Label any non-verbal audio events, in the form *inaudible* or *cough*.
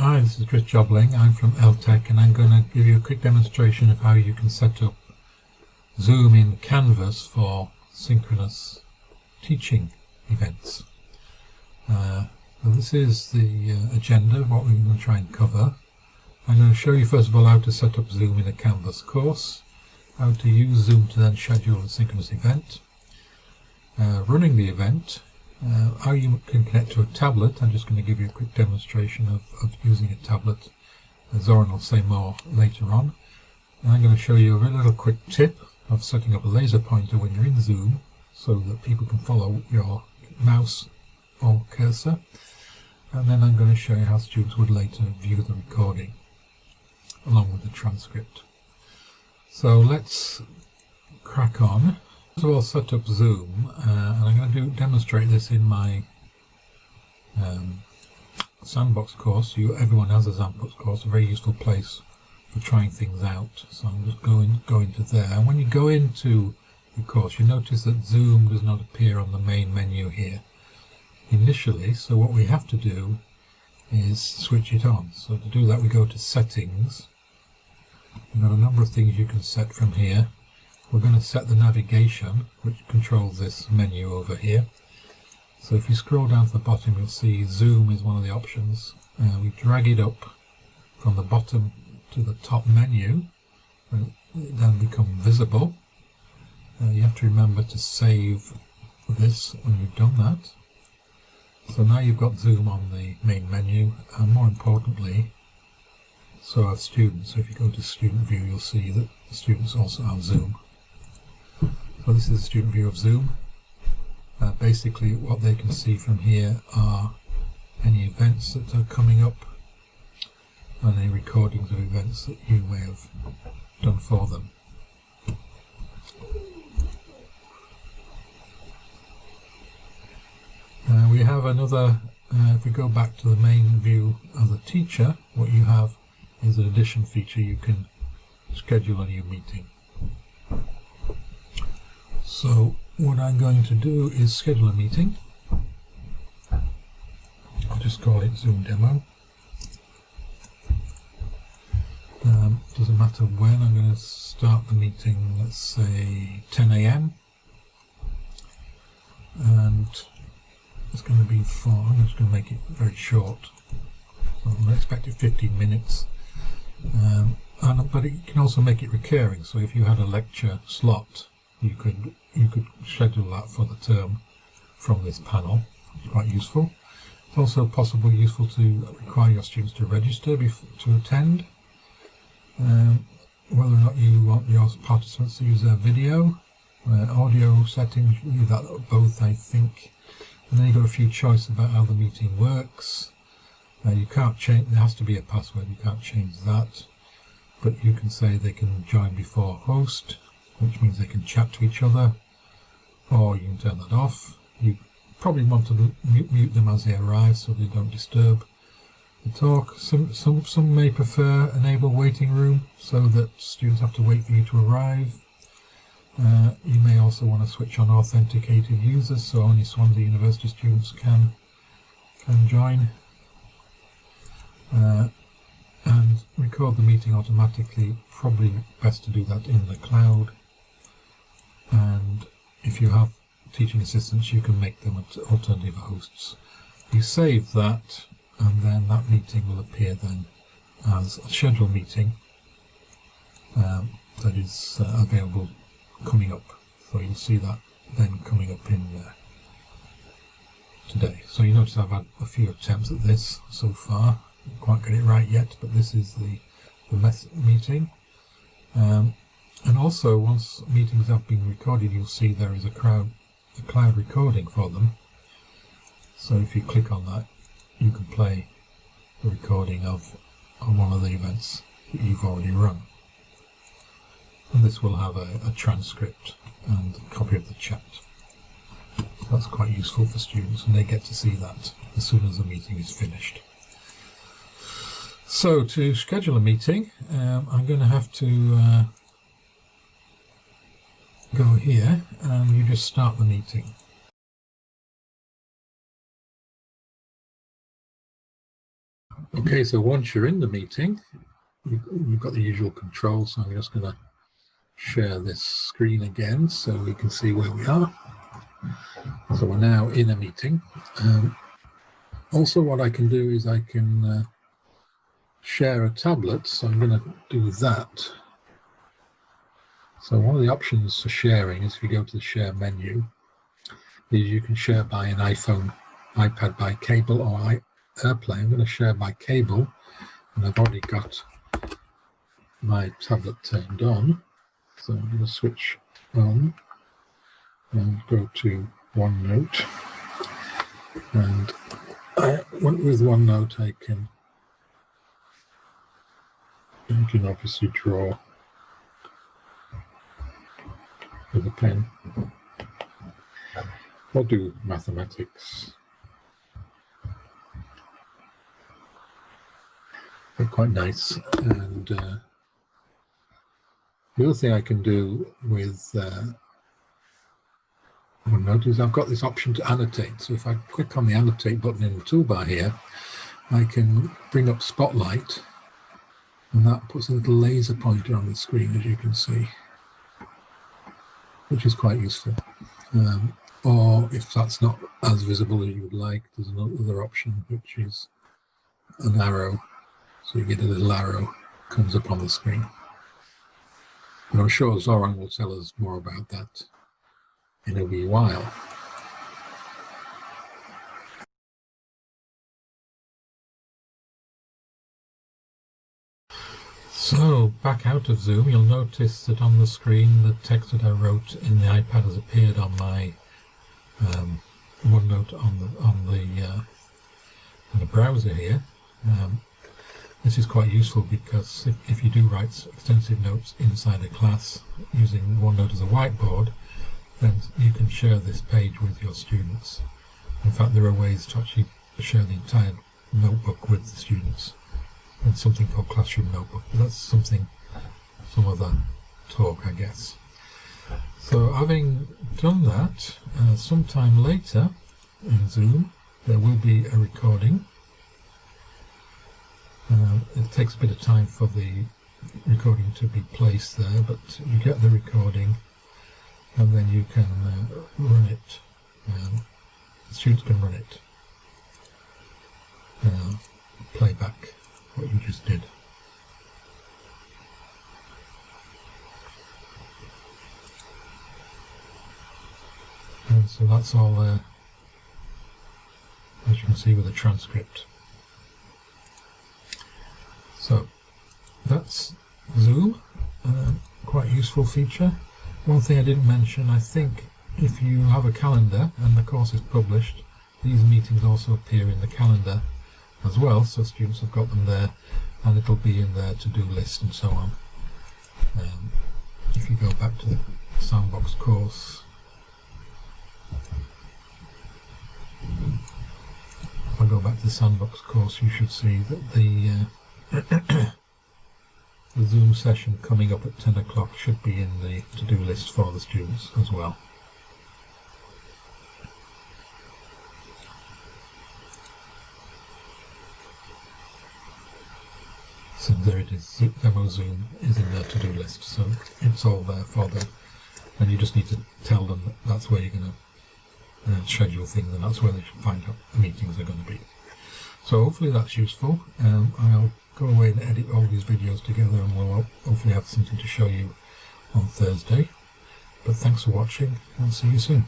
Hi, this is Chris Jobling. I'm from LTech and I'm going to give you a quick demonstration of how you can set up Zoom in Canvas for synchronous teaching events. Uh, well, this is the uh, agenda of what we're going to try and cover. I'm going to show you first of all how to set up Zoom in a Canvas course, how to use Zoom to then schedule a synchronous event, uh, running the event, uh, how you can connect to a tablet. I'm just going to give you a quick demonstration of, of using a tablet. Zoran will say more later on. And I'm going to show you a little quick tip of setting up a laser pointer when you're in Zoom so that people can follow your mouse or cursor. And then I'm going to show you how students would later view the recording along with the transcript. So let's crack on. First of all, set up Zoom, uh, and I'm going to do, demonstrate this in my um, sandbox course. You, everyone has a sandbox course, a very useful place for trying things out. So I'm just going go into there. And when you go into the course, you notice that Zoom does not appear on the main menu here initially. So what we have to do is switch it on. So to do that, we go to Settings. We've got a number of things you can set from here. We're going to set the navigation, which controls this menu over here. So if you scroll down to the bottom, you'll see Zoom is one of the options. Uh, we drag it up from the bottom to the top menu, and it then become visible. Uh, you have to remember to save this when you've done that. So now you've got Zoom on the main menu, and more importantly, so are students. So if you go to student view, you'll see that the students also have Zoom. So this is a student view of Zoom. Uh, basically what they can see from here are any events that are coming up and any recordings of events that you may have done for them. Uh, we have another, uh, if we go back to the main view of the teacher, what you have is an addition feature you can schedule a new meeting. So what I'm going to do is schedule a meeting. I'll just call it Zoom demo. Um, doesn't matter when, I'm going to start the meeting, let's say 10 a.m. And it's going to be for, I'm just going to make it very short. So I'm expecting 15 minutes. Um, and, but it can also make it recurring, so if you had a lecture slot you could you could schedule that for the term from this panel. It's quite useful. It's also possible useful to require your students to register to attend. Um, whether or not you want your participants to use their video, uh, audio settings, you that both I think. And then you've got a few choices about how the meeting works. Uh, you can't change, there has to be a password, you can't change that. But you can say they can join before host which means they can chat to each other, or you can turn that off. You probably want to mute, mute them as they arrive so they don't disturb the talk. Some, some, some may prefer enable waiting room so that students have to wait for you to arrive. Uh, you may also want to switch on authenticated users so only Swansea University students can can join. Uh, and record the meeting automatically, probably best to do that in the cloud if you have teaching assistants you can make them alternative hosts. You save that and then that meeting will appear then as a scheduled meeting um, that is uh, available coming up. So you'll see that then coming up in uh, today. So you notice I've had a few attempts at this so far. Didn't quite get it right yet, but this is the, the meeting. Um, and also, once meetings have been recorded, you'll see there is a, crowd, a cloud recording for them. So if you click on that, you can play the recording of, of one of the events that you've already run. And this will have a, a transcript and a copy of the chat. That's quite useful for students and they get to see that as soon as the meeting is finished. So to schedule a meeting, um, I'm going to have to uh, go here and you just start the meeting. Okay, so once you're in the meeting, you've got the usual controls. So I'm just going to share this screen again so we can see where we are. So we're now in a meeting. Um, also, what I can do is I can uh, share a tablet. So I'm going to do that. So one of the options for sharing is if you go to the share menu, is you can share by an iPhone, iPad by cable or AirPlay. I'm going to share by cable and I've already got my tablet turned on. So I'm going to switch on and go to OneNote. And I, with OneNote, I can, I can obviously draw with a pen. I'll do mathematics. They're quite nice. And uh, the other thing I can do with uh, is I've got this option to annotate. So if I click on the annotate button in the toolbar here, I can bring up Spotlight and that puts a little laser pointer on the screen, as you can see, which is quite useful. Um, or if that's not as visible as you would like, there's another option, which is an arrow. So you get a little arrow comes up on the screen. And I'm sure Zoran will tell us more about that in a wee while. Back out of Zoom, you'll notice that on the screen the text that I wrote in the iPad has appeared on my um, OneNote on the on the uh, on the browser here. Um, this is quite useful because if, if, you do write extensive notes inside a class using OneNote as a whiteboard, then you can share this page with your students. In fact, there are ways to actually share the entire notebook with the students and something called Classroom Notebook, but that's something, some other talk, I guess. So having done that, uh, sometime later in Zoom, there will be a recording. Uh, it takes a bit of time for the recording to be placed there, but you get the recording and then you can uh, run it. Um, students can run it. Uh, play what you just did. And so that's all there, as you can see with the transcript. So that's Zoom, uh, quite useful feature. One thing I didn't mention, I think if you have a calendar and the course is published, these meetings also appear in the calendar as well, so students have got them there and it'll be in their to-do list and so on. Um, if you go back to the Sandbox course, if I go back to the Sandbox course, you should see that the uh, *coughs* the Zoom session coming up at 10 o'clock should be in the to-do list for the students as well. So there it is, Demo Zoom is in their to-do list, so it's all there for them. And you just need to tell them that that's where you're going to uh, schedule things and that's where they should find out the meetings are going to be. So hopefully that's useful. Um, I'll go away and edit all these videos together and we'll hopefully have something to show you on Thursday. But thanks for watching and see you soon.